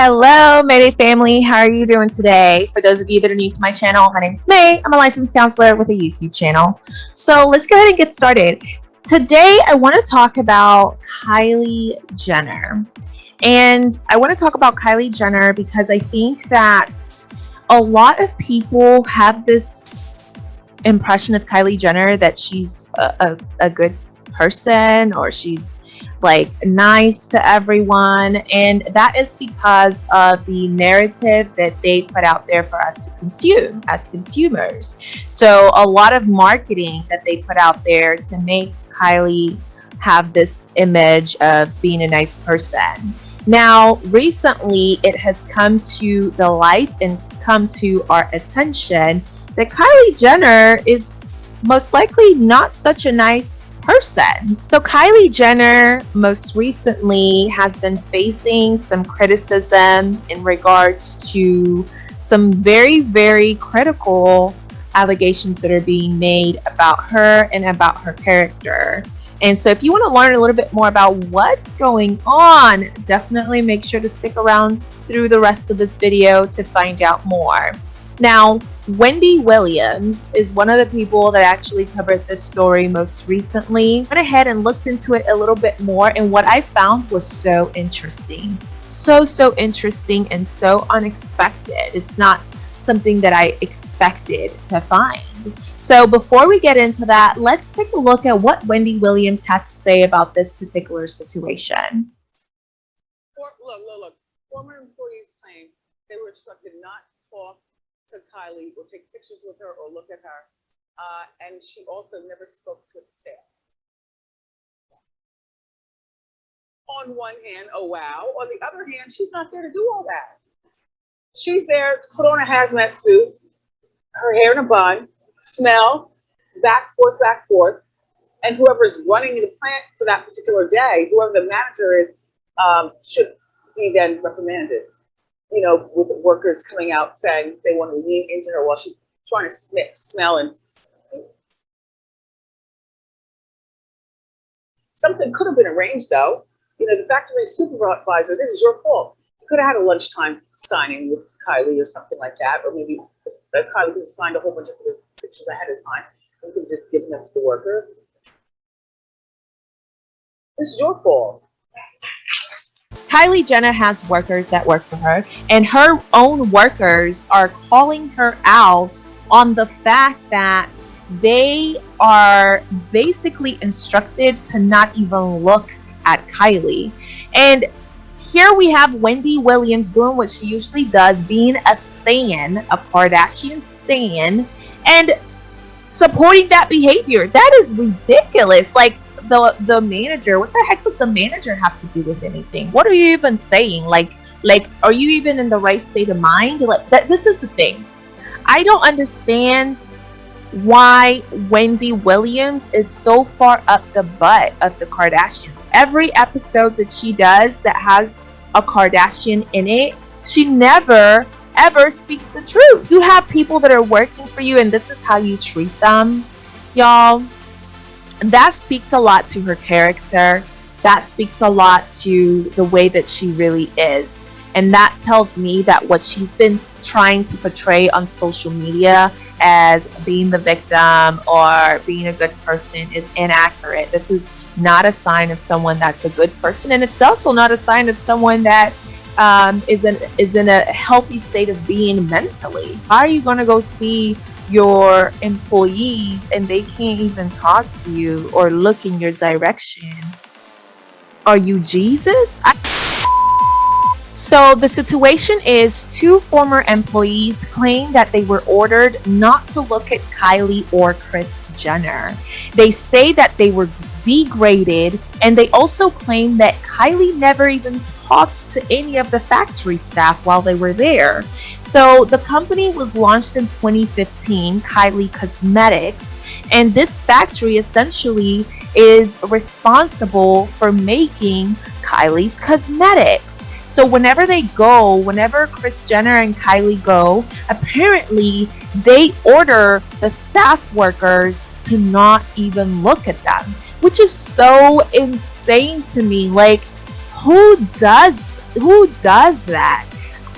Hello, Mayday family. How are you doing today? For those of you that are new to my channel, my name is May. I'm a licensed counselor with a YouTube channel. So let's go ahead and get started. Today, I want to talk about Kylie Jenner. And I want to talk about Kylie Jenner because I think that a lot of people have this impression of Kylie Jenner that she's a, a, a good person or she's like nice to everyone. And that is because of the narrative that they put out there for us to consume as consumers. So a lot of marketing that they put out there to make kylie have this image of being a nice person. Now recently it has come to the light and come to our attention that kylie jenner is most likely not such a nice person. So Kylie Jenner most recently has been facing some criticism in regards to some very, very critical allegations that are being made about her and about her character. And so if you want to learn a little bit more about what's going on, definitely make sure to stick around through the rest of this video to find out more. Now, Wendy Williams is one of the people that actually covered this story most recently. Went ahead and looked into it a little bit more and what I found was so interesting. So, so interesting and so unexpected. It's not something that I expected to find. So before we get into that, let's take a look at what Wendy Williams had to say about this particular situation. Look, look, look. Former employees claim they were instructed not to Kylie or take pictures with her or look at her. Uh, and she also never spoke to the staff. On one hand, oh wow. On the other hand, she's not there to do all that. She's there to put on a hazmat suit, her hair in a bun, smell, back forth, back forth. And whoever is running the plant for that particular day, whoever the manager is, um, should be then reprimanded you know, with the workers coming out saying they want to lean into her while she's trying to sm smell and something could have been arranged though. You know, the factory supervisor, this is your fault. You could have had a lunchtime signing with Kylie or something like that, or maybe uh, Kylie could have signed a whole bunch of pictures ahead of time and could have just given them to the workers. This is your fault. Kylie Jenner has workers that work for her, and her own workers are calling her out on the fact that they are basically instructed to not even look at Kylie. And here we have Wendy Williams doing what she usually does, being a stan, a Kardashian stan, and supporting that behavior. That is ridiculous. Like, the the manager what the heck does the manager have to do with anything? What are you even saying? Like like are you even in the right state of mind? Like that this is the thing. I don't understand why wendy williams is so far up the butt of the kardashians. Every episode that she does that has a kardashian in it she never ever speaks the truth. You have people that are working for you and this is how you treat them y'all that speaks a lot to her character. That speaks a lot to the way that she really is. And that tells me that what she's been trying to portray on social media as being the victim or being a good person is inaccurate. This is not a sign of someone that's a good person, and it's also not a sign of someone that um, is in is in a healthy state of being mentally. How are you going to go see your employees and they can't even talk to you or look in your direction. Are you Jesus? I so the situation is two former employees claim that they were ordered not to look at Kylie or Kris Jenner. They say that they were degraded and they also claim that Kylie never even talked to any of the factory staff while they were there. So the company was launched in 2015, Kylie Cosmetics, and this factory essentially is responsible for making Kylie's cosmetics. So whenever they go, whenever Kris Jenner and Kylie go, apparently they order the staff workers to not even look at them, which is so insane to me. Like, who does who does that?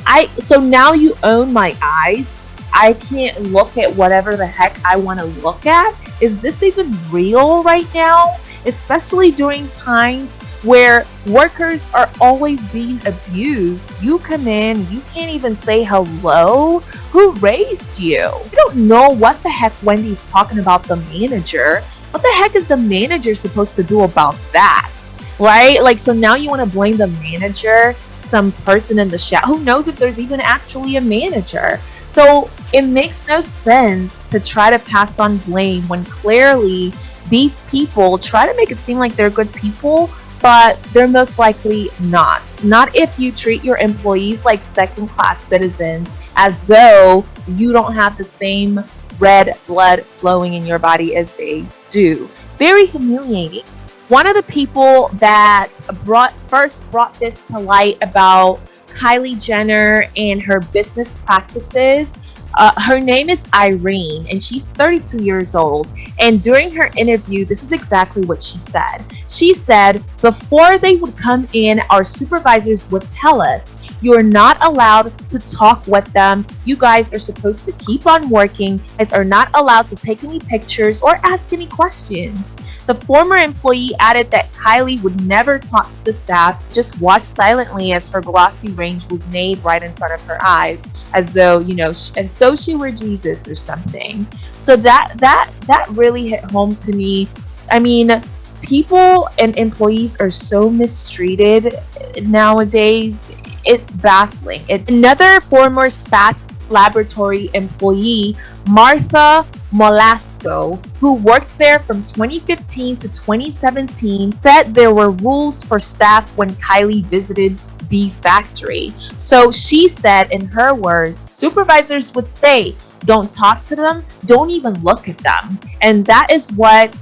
I so now you own my eyes. I can't look at whatever the heck I want to look at. Is this even real right now? Especially during times where workers are always being abused. You come in, you can't even say hello. Who raised you? You don't know what the heck Wendy's talking about the manager. What the heck is the manager supposed to do about that? Right? Like, so now you want to blame the manager, some person in the chat. Who knows if there's even actually a manager? So it makes no sense to try to pass on blame when clearly these people try to make it seem like they're good people but they're most likely not. Not if you treat your employees like second class citizens as though you don't have the same red blood flowing in your body as they do. Very humiliating. One of the people that brought first brought this to light about Kylie Jenner and her business practices uh, her name is Irene, and she's 32 years old. And during her interview, this is exactly what she said. She said, Before they would come in, our supervisors would tell us, You're not allowed to talk with them. You guys are supposed to keep on working, guys are not allowed to take any pictures or ask any questions. The former employee added that Kylie would never talk to the staff, just watch silently as her glossy range was made right in front of her eyes, as though, you know, as though she were Jesus or something. So that that that really hit home to me. I mean, people and employees are so mistreated nowadays. It's baffling. It, another former Spatz laboratory employee, Martha Molasco, who worked there from 2015 to 2017, said there were rules for staff when Kylie visited the factory. So she said, in her words, supervisors would say, don't talk to them, don't even look at them. And that is what,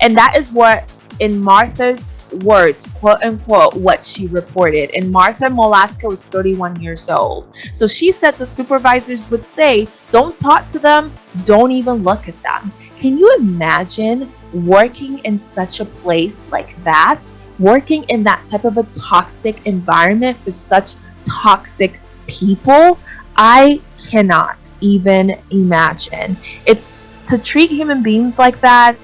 and that is what, in Martha's words, quote unquote, what she reported. And Martha Molasco was 31 years old. So she said the supervisors would say, don't talk to them, don't even look at them. Can you imagine working in such a place like that? Working in that type of a toxic environment for such toxic people? I cannot even imagine. It's to treat human beings like that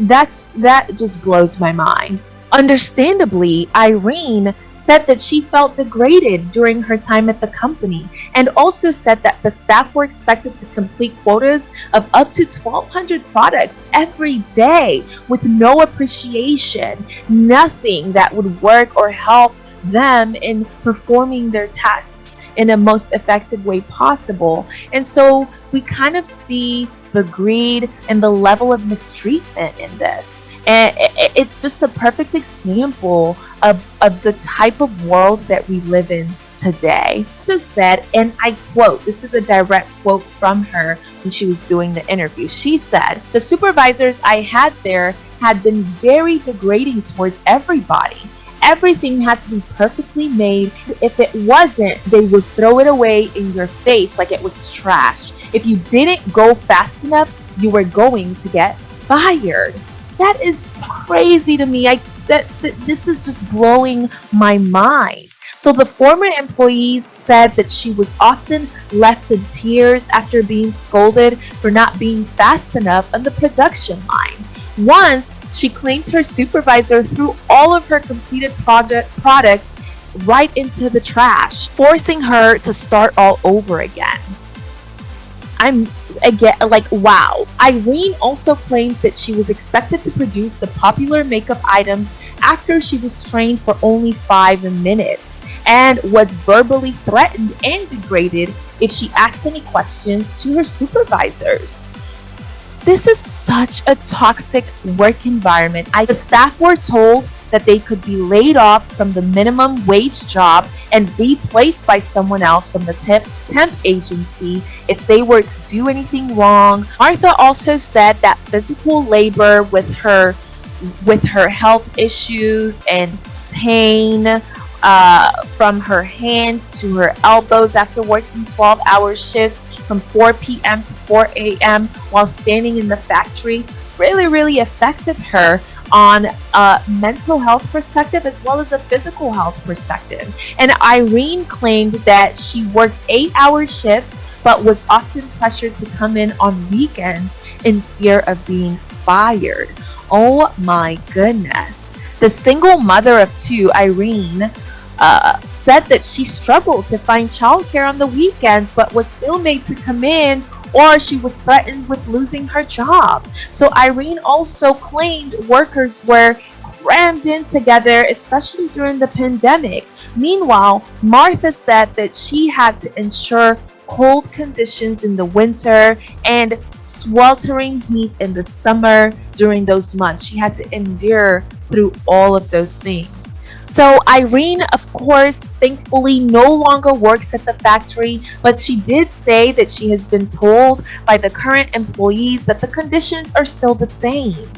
that's that just blows my mind. Understandably, Irene said that she felt degraded during her time at the company and also said that the staff were expected to complete quotas of up to 1,200 products every day with no appreciation, nothing that would work or help them in performing their tasks in a most effective way possible. And so we kind of see the greed and the level of mistreatment in this. And it's just a perfect example of, of the type of world that we live in today. So said, and I quote, this is a direct quote from her when she was doing the interview. She said, The supervisors I had there had been very degrading towards everybody. Everything had to be perfectly made. If it wasn't, they would throw it away in your face like it was trash. If you didn't go fast enough, you were going to get fired. That is crazy to me. I that, that this is just blowing my mind. So the former employees said that she was often left in tears after being scolded for not being fast enough on the production line. Once, she claims her supervisor threw all of her completed product products right into the trash, forcing her to start all over again. I'm again like wow. Irene also claims that she was expected to produce the popular makeup items after she was trained for only five minutes and was verbally threatened and degraded if she asked any questions to her supervisors. This is such a toxic work environment. I, the staff were told that they could be laid off from the minimum wage job and replaced by someone else from the temp, temp agency if they were to do anything wrong. Martha also said that physical labor with her with her health issues and pain uh, from her hands to her elbows after working 12 hour shifts from 4 p.m. to 4 a.m. while standing in the factory really, really affected her on a mental health perspective as well as a physical health perspective. And Irene claimed that she worked eight hour shifts but was often pressured to come in on weekends in fear of being fired. Oh my goodness. The single mother of two, Irene, uh, said that she struggled to find childcare on the weekends but was still made to come in or she was threatened with losing her job. So Irene also claimed workers were crammed in together, especially during the pandemic. Meanwhile, Martha said that she had to ensure cold conditions in the winter and sweltering heat in the summer during those months. She had to endure through all of those things. So Irene, of course, thankfully no longer works at the factory, but she did say that she has been told by the current employees that the conditions are still the same.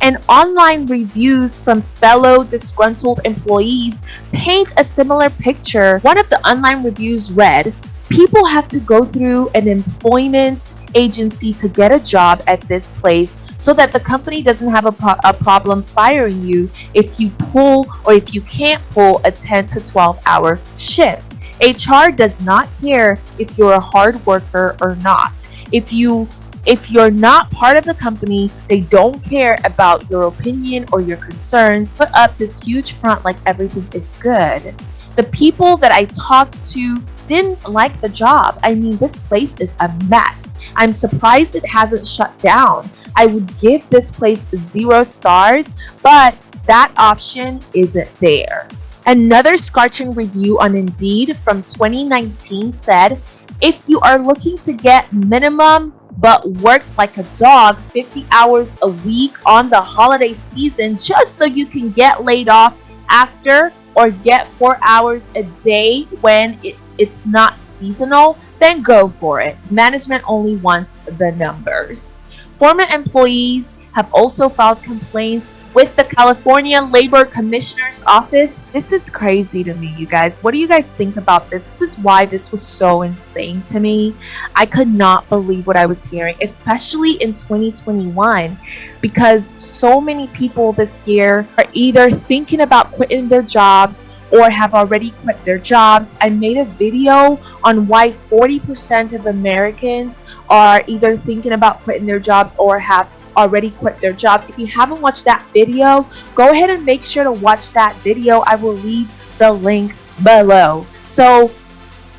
And online reviews from fellow disgruntled employees paint a similar picture. One of the online reviews read, people have to go through an employment agency to get a job at this place so that the company doesn't have a, pro- a problem firing you if you pull or if you can't pull a 10 to 12 hour shift. HR does not care if you're a hard worker or not. If you if you're not part of the company, they don't care about your opinion or your concerns. Put up this huge front like everything is good. The people that I talked to didn't like the job. I mean, this place is a mess. I'm surprised it hasn't shut down. I would give this place zero stars, but that option isn't there. Another scorching review on Indeed from 2019 said, if you are looking to get minimum but work like a dog 50 hours a week on the holiday season just so you can get laid off after or get four hours a day when it it's not seasonal, then go for it. Management only wants the numbers. Former employees have also filed complaints with the California Labor Commissioner's Office. This is crazy to me, you guys. What do you guys think about this? This is why this was so insane to me. I could not believe what I was hearing, especially in 2021, because so many people this year are either thinking about quitting their jobs or have already quit their jobs. I made a video on why 40% of Americans are either thinking about quitting their jobs or have already quit their jobs. If you haven't watched that video, go ahead and make sure to watch that video. I will leave the link below. So,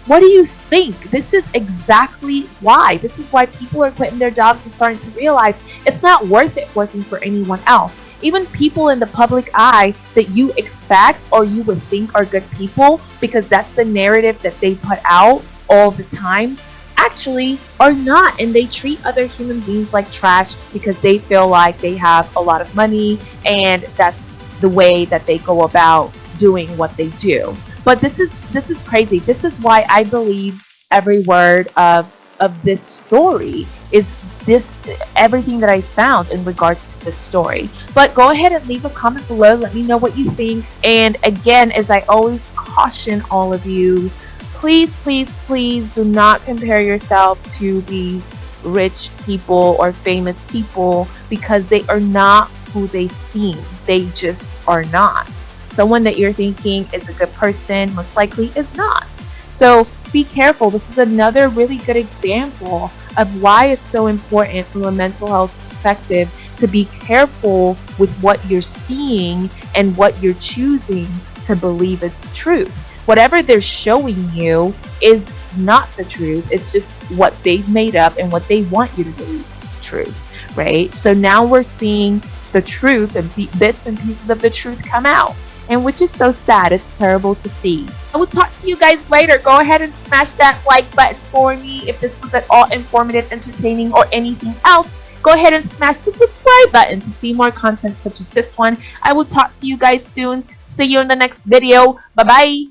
what do you think? This is exactly why. This is why people are quitting their jobs and starting to realize it's not worth it working for anyone else even people in the public eye that you expect or you would think are good people because that's the narrative that they put out all the time actually are not. And they treat other human beings like trash because they feel like they have a lot of money and that's the way that they go about doing what they do. But this is this is crazy. This is why i believe every word of of this story is this everything that I found in regards to this story. But go ahead and leave a comment below. Let me know what you think. And again, as I always caution all of you, please, please, please do not compare yourself to these rich people or famous people because they are not who they seem. They just are not. Someone that you're thinking is a good person most likely is not. So be careful. This is another really good example of why it's so important from a mental health perspective to be careful with what you're seeing and what you're choosing to believe is the truth. Whatever they're showing you is not the truth. It's just what they've made up and what they want you to believe is the truth, right? So now we're seeing the truth and bits and pieces of the truth come out and which is so sad. It's terrible to see. I will talk to you guys later. Go ahead and smash that like button for me if this was at all informative, entertaining, or anything else. Go ahead and smash the subscribe button to see more content such as this one. I will talk to you guys soon. See you in the next video. Bye-bye.